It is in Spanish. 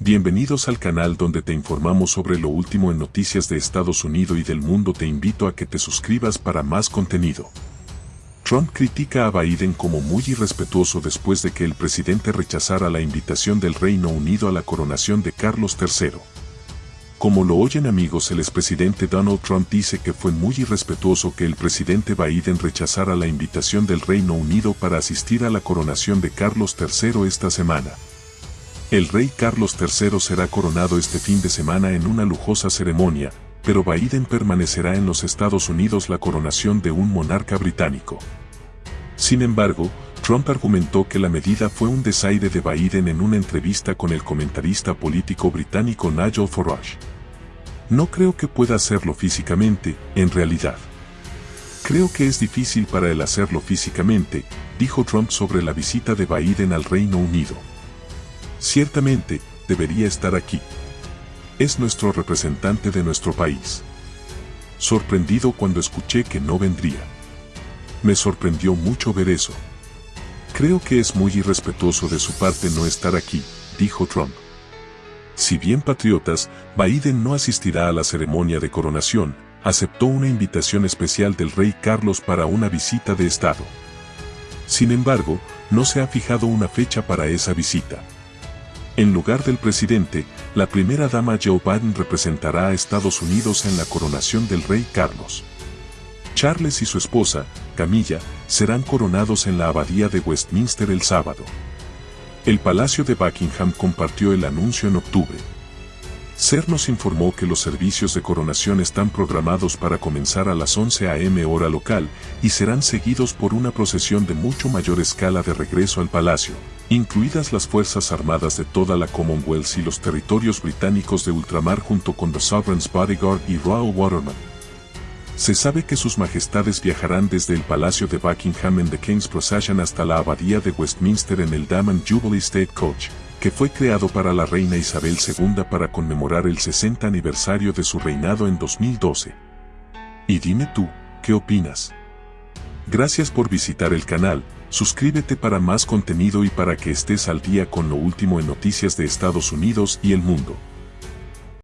Bienvenidos al canal donde te informamos sobre lo último en noticias de Estados Unidos y del mundo. Te invito a que te suscribas para más contenido. Trump critica a Biden como muy irrespetuoso después de que el presidente rechazara la invitación del Reino Unido a la coronación de Carlos III. Como lo oyen amigos, el expresidente Donald Trump dice que fue muy irrespetuoso que el presidente Biden rechazara la invitación del Reino Unido para asistir a la coronación de Carlos III esta semana. El rey Carlos III será coronado este fin de semana en una lujosa ceremonia, pero Biden permanecerá en los Estados Unidos la coronación de un monarca británico. Sin embargo, Trump argumentó que la medida fue un desaire de Biden en una entrevista con el comentarista político británico Nigel Farage. No creo que pueda hacerlo físicamente, en realidad. Creo que es difícil para él hacerlo físicamente, dijo Trump sobre la visita de Biden al Reino Unido. Ciertamente, debería estar aquí. Es nuestro representante de nuestro país. Sorprendido cuando escuché que no vendría. Me sorprendió mucho ver eso. Creo que es muy irrespetuoso de su parte no estar aquí, dijo Trump. Si bien patriotas, Biden no asistirá a la ceremonia de coronación, aceptó una invitación especial del rey Carlos para una visita de Estado. Sin embargo, no se ha fijado una fecha para esa visita. En lugar del presidente, la primera dama Joe Biden representará a Estados Unidos en la coronación del rey Carlos. Charles y su esposa, Camilla, serán coronados en la abadía de Westminster el sábado. El Palacio de Buckingham compartió el anuncio en octubre. CER nos informó que los servicios de coronación están programados para comenzar a las 11 a.m. hora local y serán seguidos por una procesión de mucho mayor escala de regreso al palacio, incluidas las Fuerzas Armadas de toda la Commonwealth y los territorios británicos de ultramar junto con The Sovereign's Bodyguard y Royal Waterman. Se sabe que sus majestades viajarán desde el Palacio de Buckingham en The King's Procession hasta la Abadía de Westminster en el Diamond Jubilee State Coach, que fue creado para la reina Isabel II para conmemorar el 60 aniversario de su reinado en 2012. Y dime tú, ¿qué opinas? Gracias por visitar el canal, suscríbete para más contenido y para que estés al día con lo último en noticias de Estados Unidos y el mundo.